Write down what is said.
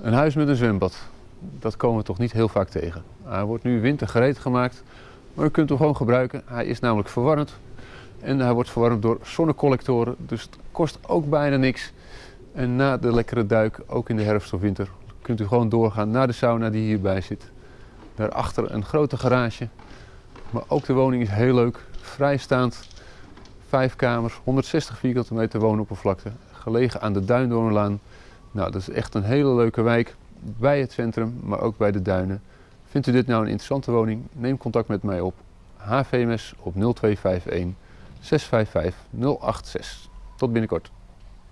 Een huis met een zwembad, dat komen we toch niet heel vaak tegen. Hij wordt nu wintergereed gemaakt, maar u kunt hem gewoon gebruiken. Hij is namelijk verwarmd en hij wordt verwarmd door zonnecollectoren, dus het kost ook bijna niks. En na de lekkere duik, ook in de herfst of winter, kunt u gewoon doorgaan naar de sauna die hierbij zit. Daarachter een grote garage, maar ook de woning is heel leuk, vrijstaand. Vijf kamers, 160 vierkante meter woonoppervlakte, gelegen aan de Duindoornlaan. Nou, dat is echt een hele leuke wijk bij het centrum, maar ook bij de duinen. Vindt u dit nou een interessante woning? Neem contact met mij op. HVMS op 0251 655 086. Tot binnenkort.